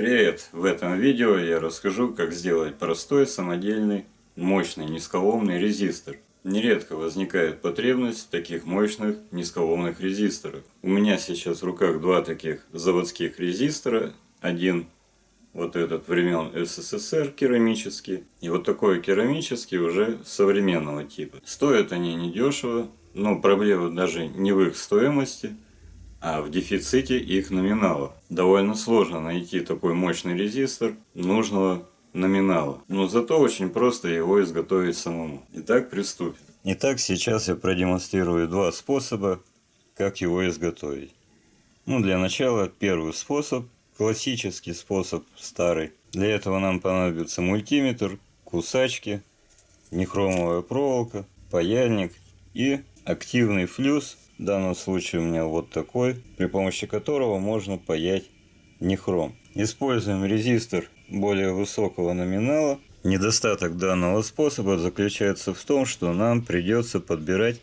Привет! В этом видео я расскажу, как сделать простой, самодельный, мощный низколомный резистор. Нередко возникает потребность в таких мощных низколомных резисторах. У меня сейчас в руках два таких заводских резистора. Один вот этот времен СССР керамический. И вот такой керамический уже современного типа. Стоят они недешево, но проблема даже не в их стоимости – а в дефиците их номинала. Довольно сложно найти такой мощный резистор нужного номинала, но зато очень просто его изготовить самому. Итак, приступим. Итак, сейчас я продемонстрирую два способа, как его изготовить. Ну, для начала первый способ, классический способ, старый. Для этого нам понадобится мультиметр, кусачки, нехромовая проволока, паяльник и активный флюс в данном случае у меня вот такой, при помощи которого можно паять нехром. Используем резистор более высокого номинала. Недостаток данного способа заключается в том, что нам придется подбирать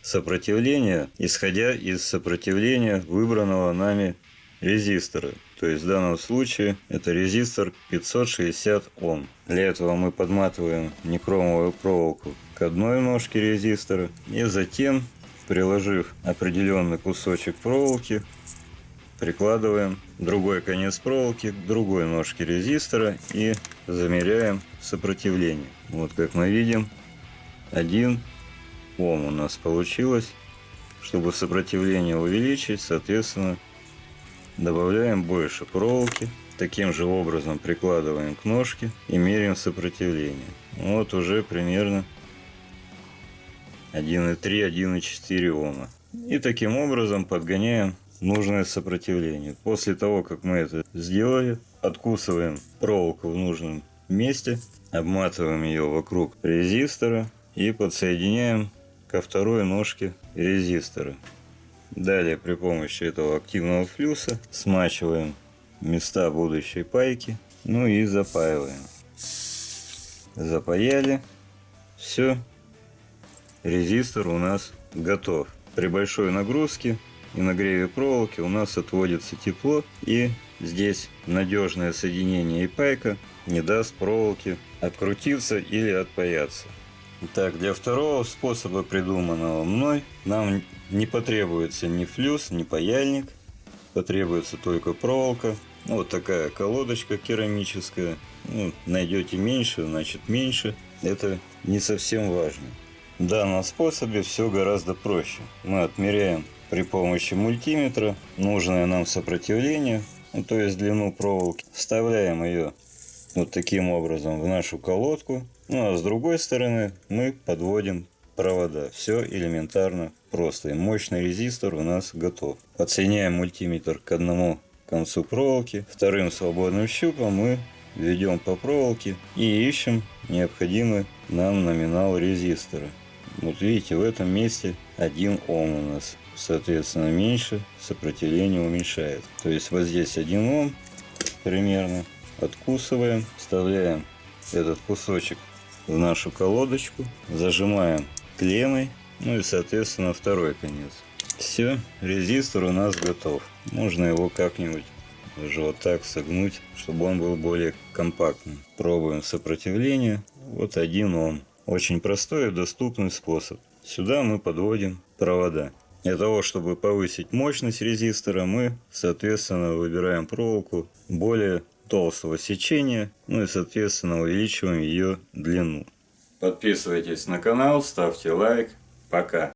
сопротивление, исходя из сопротивления выбранного нами резистора. То есть в данном случае это резистор 560 Ом. Для этого мы подматываем некромовую проволоку к одной ножке резистора и затем приложив определенный кусочек проволоки, прикладываем другой конец проволоки к другой ножке резистора и замеряем сопротивление. Вот как мы видим, 1 Ом у нас получилось. Чтобы сопротивление увеличить, соответственно, добавляем больше проволоки. Таким же образом прикладываем к ножке и меряем сопротивление. Вот уже примерно 1,3, 1,4 Ома. И таким образом подгоняем нужное сопротивление. После того, как мы это сделали, откусываем проволоку в нужном месте, обматываем ее вокруг резистора и подсоединяем ко второй ножке резистора. Далее при помощи этого активного флюса смачиваем места будущей пайки, ну и запаиваем. Запаяли. Все, резистор у нас готов. При большой нагрузке и нагреве проволоки у нас отводится тепло и здесь надежное соединение и пайка не даст проволоке открутиться или отпаяться. Так, для второго способа, придуманного мной, нам не потребуется ни флюс, ни паяльник. Потребуется только проволока. Вот такая колодочка керамическая. Ну, найдете меньше, значит меньше. Это не совсем важно. Данном способе все гораздо проще. Мы отмеряем при помощи мультиметра нужное нам сопротивление, ну, то есть длину проволоки. Вставляем ее вот таким образом в нашу колодку. Ну а с другой стороны мы подводим провода. Все элементарно просто. И мощный резистор у нас готов. Подсоединяем мультиметр к одному концу проволоки. Вторым свободным щупом мы ведем по проволоке и ищем необходимый нам номинал резистора. Вот видите, в этом месте 1 Ом у нас. Соответственно, меньше сопротивление уменьшает. То есть вот здесь 1 Ом примерно. Откусываем, вставляем этот кусочек в нашу колодочку, зажимаем клеммой, ну и соответственно второй конец. Все, резистор у нас готов. Можно его как-нибудь даже вот так согнуть, чтобы он был более компактным. Пробуем сопротивление. Вот 1 Ом. Очень простой и доступный способ. Сюда мы подводим провода. Для того, чтобы повысить мощность резистора, мы, соответственно, выбираем проволоку более толстого сечения, ну и, соответственно, увеличиваем ее длину. Подписывайтесь на канал, ставьте лайк. Пока.